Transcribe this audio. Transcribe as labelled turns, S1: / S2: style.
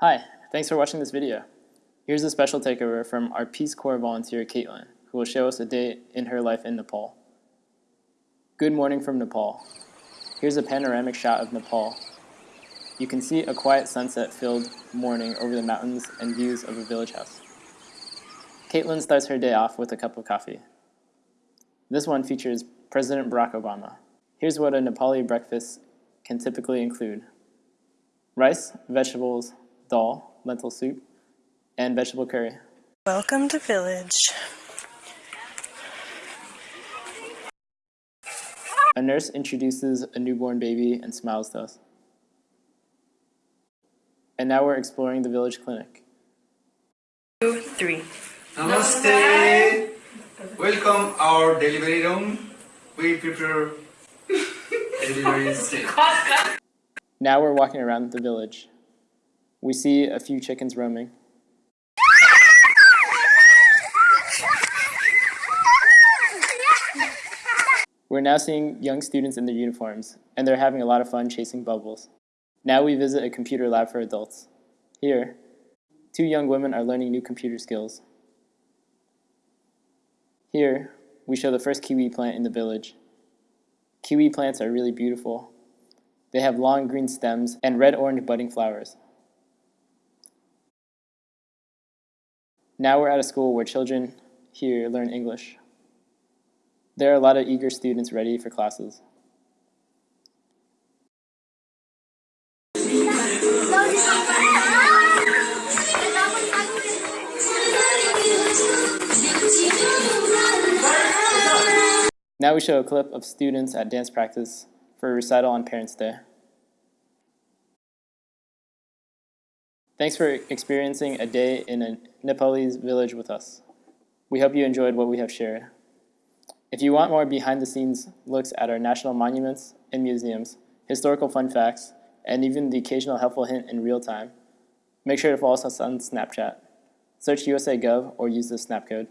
S1: Hi, thanks for watching this video. Here's a special takeover from our Peace Corps volunteer Caitlin, who will show us a day in her life in Nepal. Good morning from Nepal. Here's a panoramic shot of Nepal. You can see a quiet sunset-filled morning over the mountains and views of a village house. Caitlin starts her day off with a cup of coffee. This one features President Barack Obama. Here's what a Nepali breakfast can typically include. Rice, vegetables, dal, lentil soup, and vegetable curry.
S2: Welcome to Village.
S1: A nurse introduces a newborn baby and smiles to us. And now we're exploring the village clinic.
S2: Two, three.
S3: Namaste. Welcome our delivery room. We prepare delivery steak.
S1: Now we're walking around the village. We see a few chickens roaming. We're now seeing young students in their uniforms, and they're having a lot of fun chasing bubbles. Now we visit a computer lab for adults. Here, two young women are learning new computer skills. Here, we show the first kiwi plant in the village. Kiwi plants are really beautiful. They have long green stems and red-orange budding flowers. Now we're at a school where children here learn English. There are a lot of eager students ready for classes. Now we show a clip of students at dance practice for a recital on Parents' Day. Thanks for experiencing a day in a Nepalese village with us. We hope you enjoyed what we have shared. If you want more behind-the-scenes looks at our national monuments and museums, historical fun facts, and even the occasional helpful hint in real time, make sure to follow us on Snapchat. Search USA Gov or use the snap code.